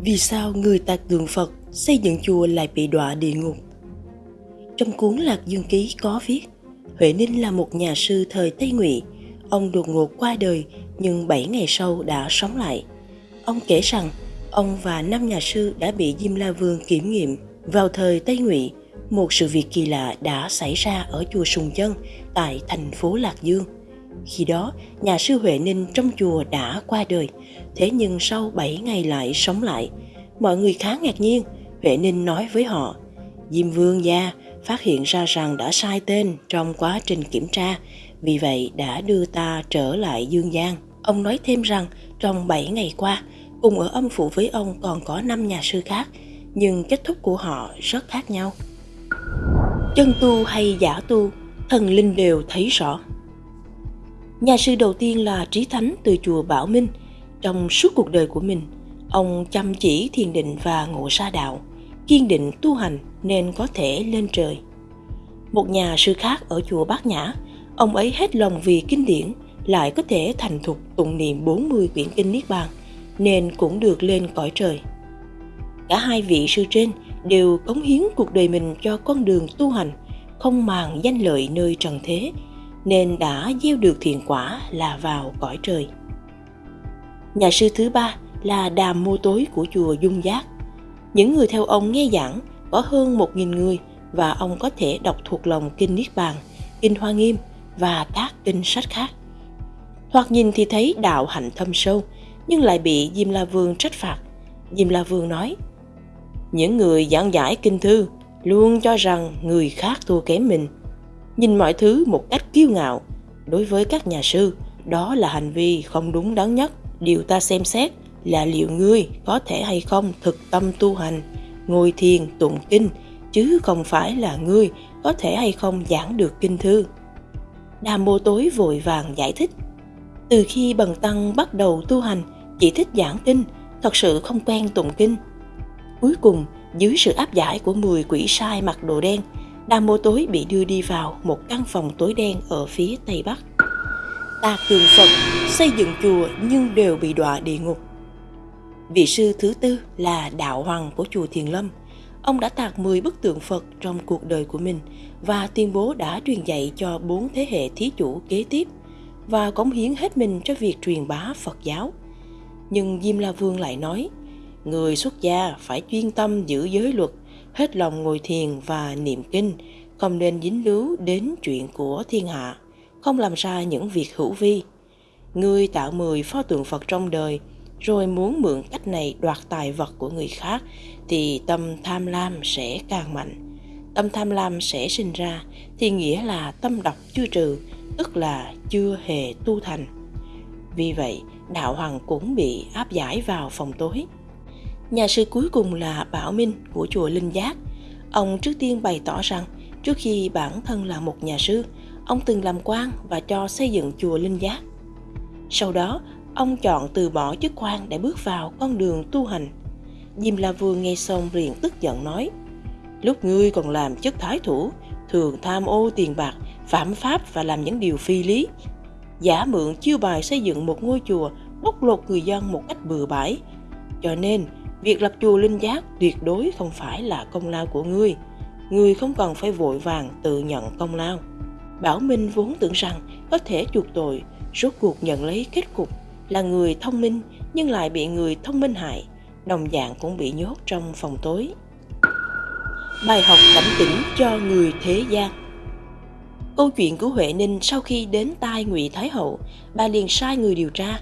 Vì sao người tạc tượng Phật xây dựng chùa lại bị đọa địa ngục? Trong cuốn Lạc Dương Ký có viết, Huệ Ninh là một nhà sư thời Tây Ngụy. Ông đột ngột qua đời nhưng 7 ngày sau đã sống lại. Ông kể rằng ông và năm nhà sư đã bị Diêm La Vương kiểm nghiệm. Vào thời Tây Ngụy, một sự việc kỳ lạ đã xảy ra ở chùa Sùng Chân tại thành phố Lạc Dương. Khi đó, nhà sư Huệ Ninh trong chùa đã qua đời, thế nhưng sau 7 ngày lại sống lại. Mọi người khá ngạc nhiên, Huệ Ninh nói với họ, Diêm Vương gia phát hiện ra rằng đã sai tên trong quá trình kiểm tra, vì vậy đã đưa ta trở lại Dương Giang. Ông nói thêm rằng trong 7 ngày qua, cùng ở âm phủ với ông còn có 5 nhà sư khác, nhưng kết thúc của họ rất khác nhau. Chân tu hay giả tu, thần linh đều thấy rõ. Nhà sư đầu tiên là Trí Thánh từ chùa Bảo Minh. Trong suốt cuộc đời của mình, ông chăm chỉ thiền định và ngộ Sa đạo, kiên định tu hành nên có thể lên trời. Một nhà sư khác ở chùa Bát Nhã, ông ấy hết lòng vì kinh điển, lại có thể thành thục tụng niệm 40 quyển kinh Niết Bàn, nên cũng được lên cõi trời. Cả hai vị sư trên đều cống hiến cuộc đời mình cho con đường tu hành, không màng danh lợi nơi trần thế, nên đã gieo được thiện quả là vào cõi trời. Nhà sư thứ ba là Đàm Mô Tối của chùa Dung Giác. Những người theo ông nghe giảng có hơn một nghìn người và ông có thể đọc thuộc lòng Kinh Niết Bàn, Kinh Hoa Nghiêm và các kinh sách khác. Hoặc nhìn thì thấy đạo hạnh thâm sâu, nhưng lại bị Diêm La Vương trách phạt. Diêm La Vương nói, những người giảng giải kinh thư luôn cho rằng người khác thua kém mình. Nhìn mọi thứ một cách kiêu ngạo, đối với các nhà sư, đó là hành vi không đúng đắn nhất. Điều ta xem xét là liệu ngươi có thể hay không thực tâm tu hành, ngồi thiền tụng kinh, chứ không phải là ngươi có thể hay không giảng được kinh thư. Đàm mô tối vội vàng giải thích. Từ khi Bần Tăng bắt đầu tu hành, chỉ thích giảng kinh, thật sự không quen tụng kinh. Cuối cùng, dưới sự áp giải của 10 quỷ sai mặc đồ đen, Đàm mô tối bị đưa đi vào một căn phòng tối đen ở phía tây bắc. Tạc tượng Phật, xây dựng chùa nhưng đều bị đọa địa ngục. Vị sư thứ tư là Đạo Hoàng của chùa Thiền Lâm. Ông đã tạc 10 bức tượng Phật trong cuộc đời của mình và tuyên bố đã truyền dạy cho bốn thế hệ thí chủ kế tiếp và cống hiến hết mình cho việc truyền bá Phật giáo. Nhưng Diêm La Vương lại nói, người xuất gia phải chuyên tâm giữ giới luật, hết lòng ngồi thiền và niệm kinh, không nên dính líu đến chuyện của thiên hạ, không làm ra những việc hữu vi. Người tạo mười pho tượng Phật trong đời, rồi muốn mượn cách này đoạt tài vật của người khác, thì tâm tham lam sẽ càng mạnh. Tâm tham lam sẽ sinh ra, thì nghĩa là tâm độc chưa trừ, tức là chưa hề tu thành. Vì vậy, đạo hoàng cũng bị áp giải vào phòng tối. Nhà sư cuối cùng là Bảo Minh của chùa Linh Giác. Ông trước tiên bày tỏ rằng trước khi bản thân là một nhà sư, ông từng làm quan và cho xây dựng chùa Linh Giác. Sau đó, ông chọn từ bỏ chức quan để bước vào con đường tu hành. Diêm La Vương nghe xong liền tức giận nói, lúc ngươi còn làm chức thái thủ, thường tham ô tiền bạc, phạm pháp và làm những điều phi lý. Giả mượn chiêu bài xây dựng một ngôi chùa, bóc lột người dân một cách bừa bãi. Cho nên, Việc lập chùa Linh Giác tuyệt đối không phải là công lao của ngươi. Ngươi không cần phải vội vàng tự nhận công lao. Bảo Minh vốn tưởng rằng có thể chuộc tội, rốt cuộc nhận lấy kết cục là người thông minh nhưng lại bị người thông minh hại, đồng dạng cũng bị nhốt trong phòng tối. Bài học cảnh tỉnh cho người thế gian Câu chuyện của Huệ Ninh sau khi đến tai Ngụy Thái Hậu, bà liền sai người điều tra.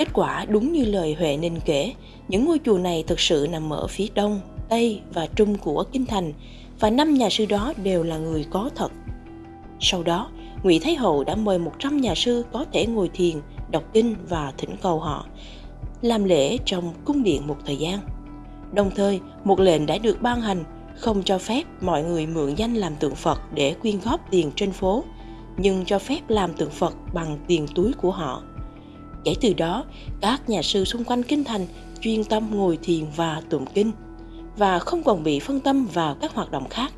Kết quả đúng như lời Huệ Ninh kể, những ngôi chùa này thực sự nằm ở phía đông, tây và trung của kinh thành và năm nhà sư đó đều là người có thật. Sau đó, Ngụy Thái Hậu đã mời 100 nhà sư có thể ngồi thiền, đọc kinh và thỉnh cầu họ làm lễ trong cung điện một thời gian. Đồng thời, một lệnh đã được ban hành không cho phép mọi người mượn danh làm tượng Phật để quyên góp tiền trên phố, nhưng cho phép làm tượng Phật bằng tiền túi của họ. Kể từ đó, các nhà sư xung quanh kinh thành chuyên tâm ngồi thiền và tụng kinh và không còn bị phân tâm vào các hoạt động khác.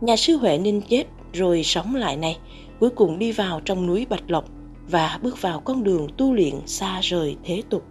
Nhà sư Huệ Ninh chết rồi sống lại này, cuối cùng đi vào trong núi Bạch Lộc và bước vào con đường tu luyện xa rời thế tục.